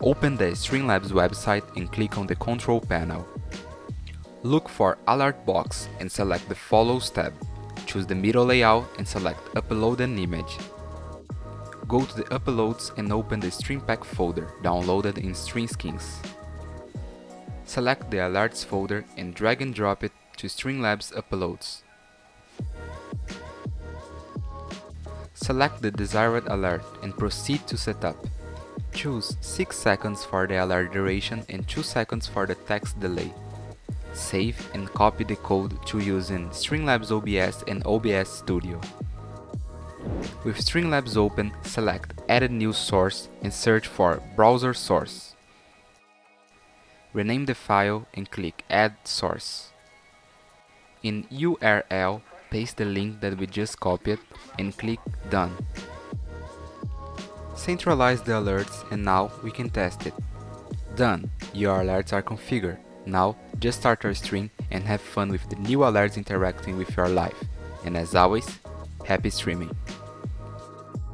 Open the Streamlabs website and click on the control panel. Look for Alert box and select the Follows tab. Choose the middle layout and select Upload an image. Go to the Uploads and open the StreamPack folder, downloaded in StreamSkins. Select the Alerts folder and drag and drop it to Streamlabs Uploads. Select the desired alert and proceed to setup. Choose 6 seconds for the alert duration and 2 seconds for the text delay. Save and copy the code to use in Streamlabs OBS and OBS Studio. With Streamlabs open, select Add a new source and search for Browser Source. Rename the file and click Add Source. In URL, paste the link that we just copied and click Done. Centralize the alerts and now we can test it. Done! Your alerts are configured. Now, just start your stream and have fun with the new alerts interacting with your life. And as always, happy streaming!